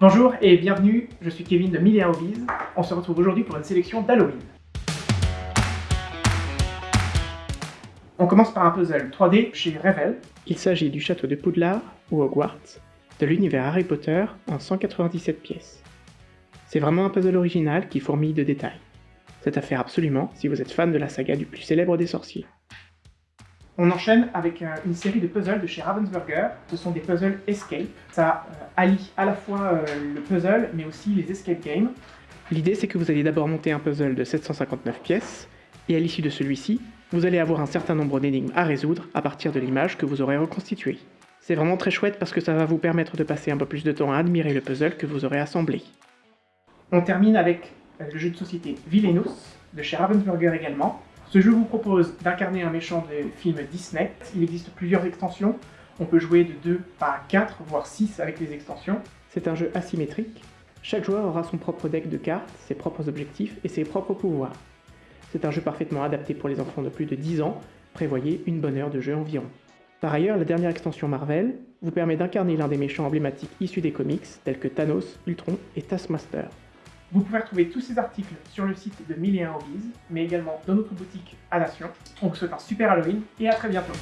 Bonjour et bienvenue, je suis Kevin de Mille Hobbies. On se retrouve aujourd'hui pour une sélection d'Halloween. On commence par un puzzle 3D chez Revel. Il s'agit du château de Poudlard, ou Hogwarts, de l'univers Harry Potter en 197 pièces. C'est vraiment un puzzle original qui fourmille de détails. C'est à faire absolument si vous êtes fan de la saga du plus célèbre des sorciers. On enchaîne avec euh, une série de puzzles de chez Ravensburger. Ce sont des puzzles escape. Ça euh, allie à la fois euh, le puzzle, mais aussi les escape games. L'idée, c'est que vous allez d'abord monter un puzzle de 759 pièces, et à l'issue de celui-ci, vous allez avoir un certain nombre d'énigmes à résoudre à partir de l'image que vous aurez reconstituée. C'est vraiment très chouette parce que ça va vous permettre de passer un peu plus de temps à admirer le puzzle que vous aurez assemblé. On termine avec le jeu de société Villainous, de chez Ravensburger également. Ce jeu vous propose d'incarner un méchant de film Disney. Il existe plusieurs extensions. On peut jouer de 2 à 4, voire 6 avec les extensions. C'est un jeu asymétrique. Chaque joueur aura son propre deck de cartes, ses propres objectifs et ses propres pouvoirs. C'est un jeu parfaitement adapté pour les enfants de plus de 10 ans, prévoyez une bonne heure de jeu environ. Par ailleurs, la dernière extension Marvel vous permet d'incarner l'un des méchants emblématiques issus des comics, tels que Thanos, Ultron et Taskmaster. Vous pouvez retrouver tous ces articles sur le site de 1001 Hobbies, mais également dans notre boutique à Nation. On vous souhaite un super Halloween et à très bientôt